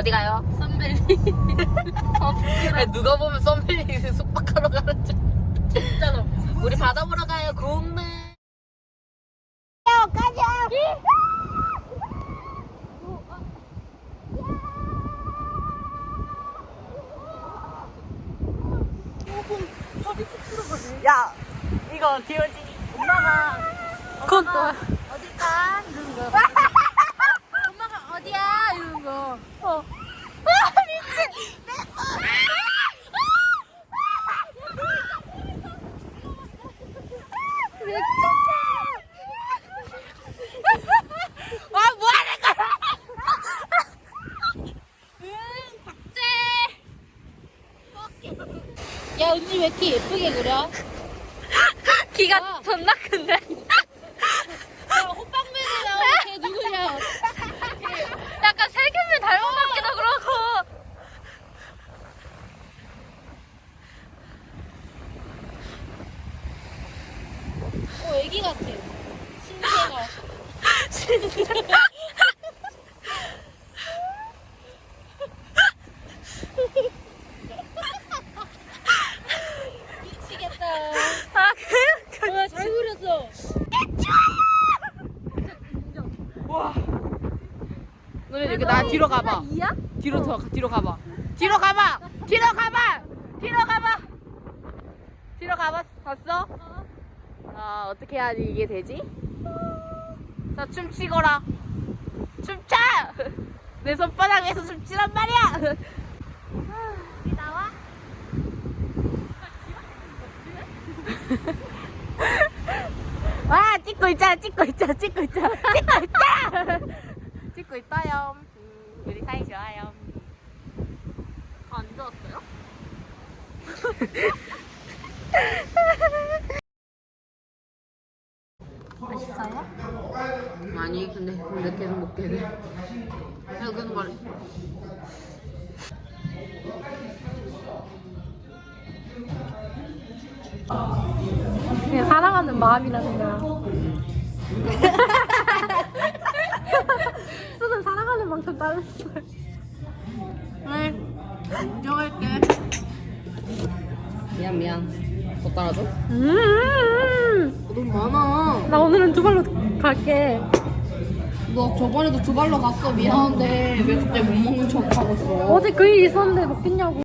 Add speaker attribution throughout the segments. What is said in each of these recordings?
Speaker 1: 어디 가요?
Speaker 2: 아, 부끄러워.
Speaker 1: 아니, 누가 보면 썸벨리 숙박하러 가는 줄.
Speaker 2: 진짜 로.
Speaker 1: 우리 바다 보러 가요, 공릉. 야, 이거 디오지 엄마가
Speaker 2: 그것도.
Speaker 1: 어딜까? 이러는 거.
Speaker 2: 엄마가 어디야? 이러는 거. 어.
Speaker 1: 아, 뭐 하는 거야?
Speaker 2: 야, 은지 왜 이렇게 예쁘게 그려?
Speaker 1: 키가
Speaker 2: 아.
Speaker 1: 존나 큰데?
Speaker 2: 야, 호빵맨이 나오는 걔 누구냐?
Speaker 1: 약간 세균을 닮은 것 같기도 그러고.
Speaker 2: 어, 애기 같아. 신세가. 미치겠다.
Speaker 1: 아, 그,
Speaker 2: 와, 잘 그렸어.
Speaker 1: 너네 이렇게 나 뒤로 가봐. 뒤로 더 뒤로 가봐. 뒤로 가봐. 뒤로 가봐. 뒤로 가봐. 뒤로 가봐. 봤어? 아 어떻게 해야지 이게 되지? 자 춤추거라. 춤춰. 내 손바닥에서 춤추란 말이야.
Speaker 2: 우리 나와?
Speaker 1: 와 찍고 있잖아 찍고 있잖아 찍고 있잖아 찍고 있잖아 찍고 있어요. 음, 우리 사이 좋아요.
Speaker 2: 안 좋았어요?
Speaker 1: 아니 근데 근데 계속 먹게 돼. 계속 계속 말해.
Speaker 2: 그냥 사랑하는 마음이라는 거야. 수는 사랑하는 만큼 거야.
Speaker 1: 그래 인정할게. 미안 미안. 더 따라줘?
Speaker 2: 음,
Speaker 1: 돈 많아.
Speaker 2: 나 오늘은 두 발로 갈게.
Speaker 1: 너 저번에도 두 발로 갔어 미안한데 왜 갑자기 못 먹는 척 하고 있어?
Speaker 2: 어제 그일 있었는데 먹겠냐고.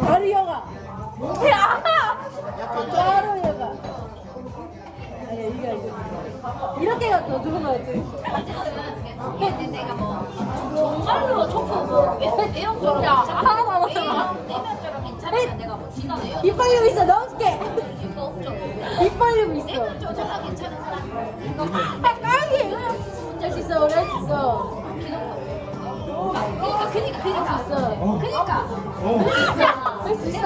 Speaker 2: 바로 여가. 야! 바로 여가. 아니, 이거, 이거. 이렇게 갔어, 두번 나왔지.
Speaker 3: 근데 내가 뭐 정말로 초코 뭐 괜찮아?
Speaker 2: 안 왔잖아.
Speaker 3: 외형, 내면적으로 괜찮으면 내가 뭐 지난 외형
Speaker 2: 입 벌리고 있어, 넣어줄게.
Speaker 3: 이거 없죠
Speaker 2: 입 벌리고 있어.
Speaker 3: 내면적으로 괜찮은 사람
Speaker 2: 아, 까기! 할수 있어, 우리 할수 있어.
Speaker 3: 그러니까 그니까 그니까
Speaker 2: 있어.
Speaker 3: 그니까
Speaker 2: 할수 있어.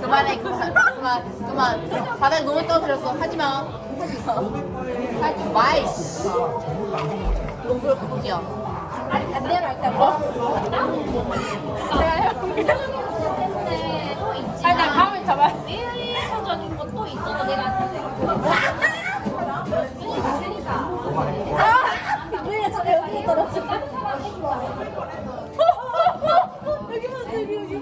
Speaker 1: 그만해 그만 그만 그만 바닥에 너무 떨어뜨렸어 하지 마 하지 마 하지 마 이씨 농구를 바꾸지야
Speaker 2: 아니, 반대로 할까고? 내가 해볼게.
Speaker 3: 때문에 또 있지
Speaker 2: 아니, 나 다음에 잡아.
Speaker 3: 외형적인 것도 있어도 내가 그니까 그니까
Speaker 2: 아! 우리가 저래 여기 떨어져. 여기 봤어, 여기, 여기. 됐어.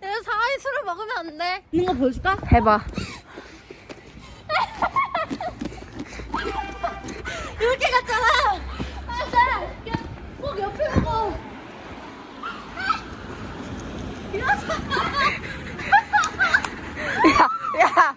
Speaker 2: 내가 사이 술을 먹으면 안 돼.
Speaker 1: 있는 거 보여줄까? 해봐
Speaker 2: 이렇게 갔잖아. 맞아. 꼭 옆에 보고.
Speaker 1: 야, 야,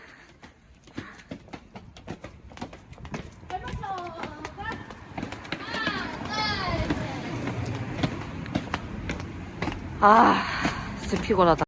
Speaker 1: 아 진짜 피곤하다